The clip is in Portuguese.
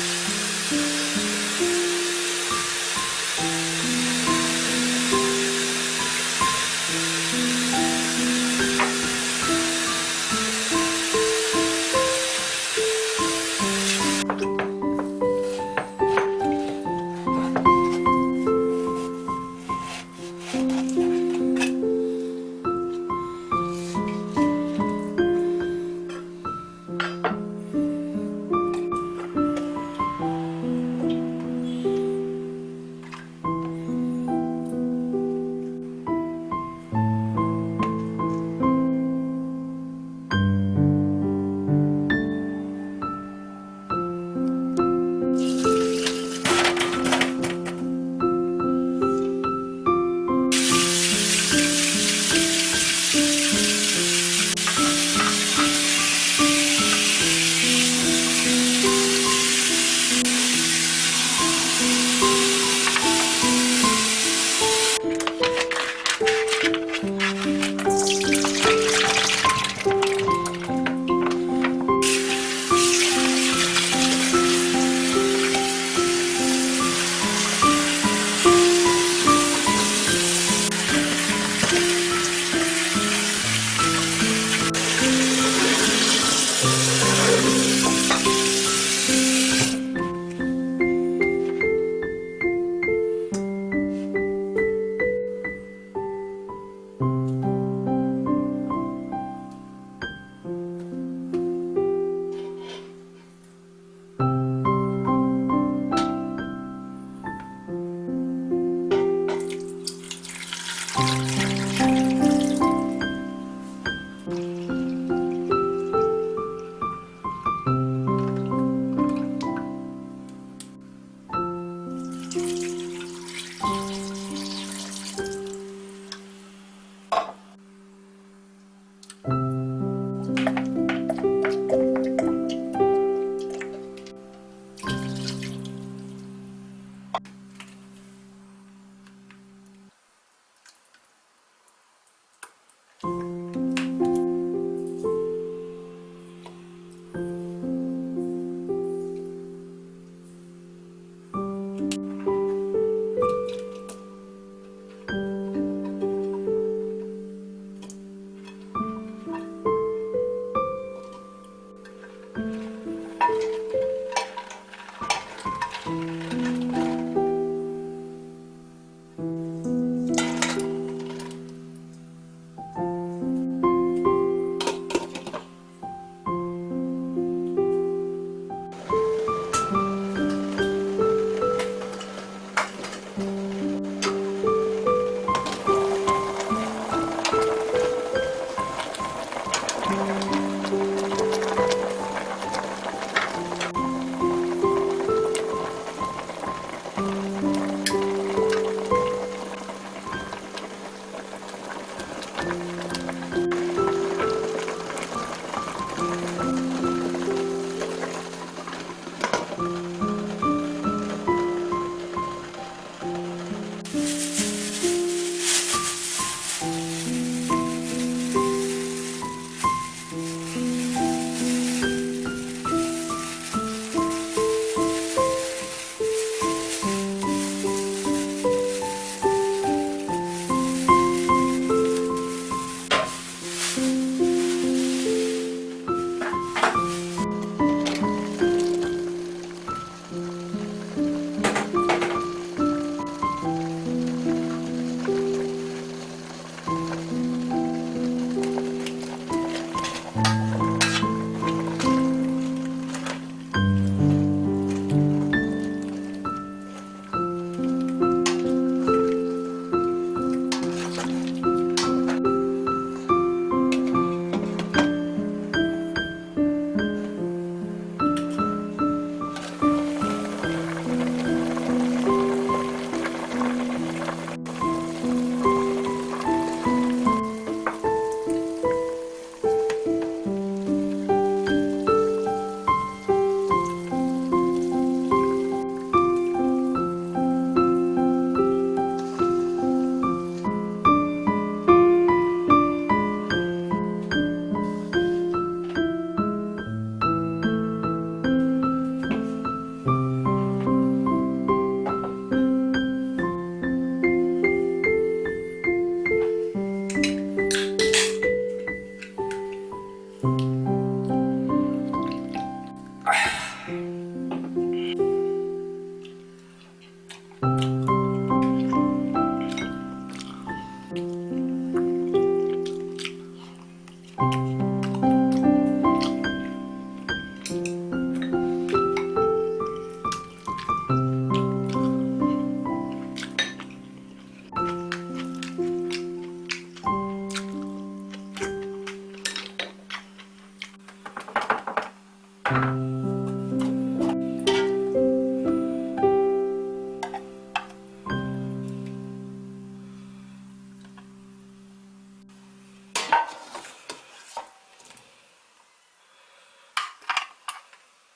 Música